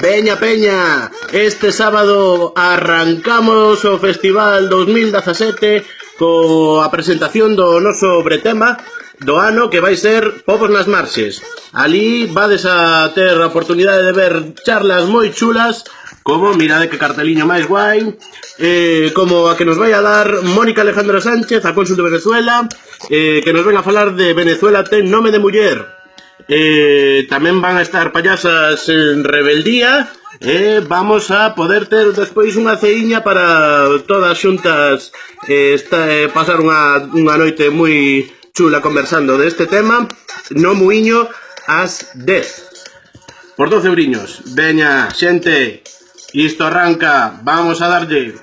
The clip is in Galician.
Veña Peña, este sábado arrancamos o Festival 2017 coa presentación do noso bretema do ano que vai ser Povos nas Marxes. Ali vades a ter a oportunidade de ver charlas moi chulas, como mirade que carteliño máis guai, eh, como a que nos vai a dar Mónica Alejandra Sánchez, a cónsul de Venezuela, eh, que nos ven a falar de Venezuela ten nome de muller eh, tamén van a estar payasas en rebeldía, e eh, vamos a poder ter despois unha ceiña para todas xuntas. Eh, esta, eh, pasar unha, unha noite moi chula conversando deste tema. No Muiño ás 10 por 12 euriños veña xente isto arranca vamos a darlle.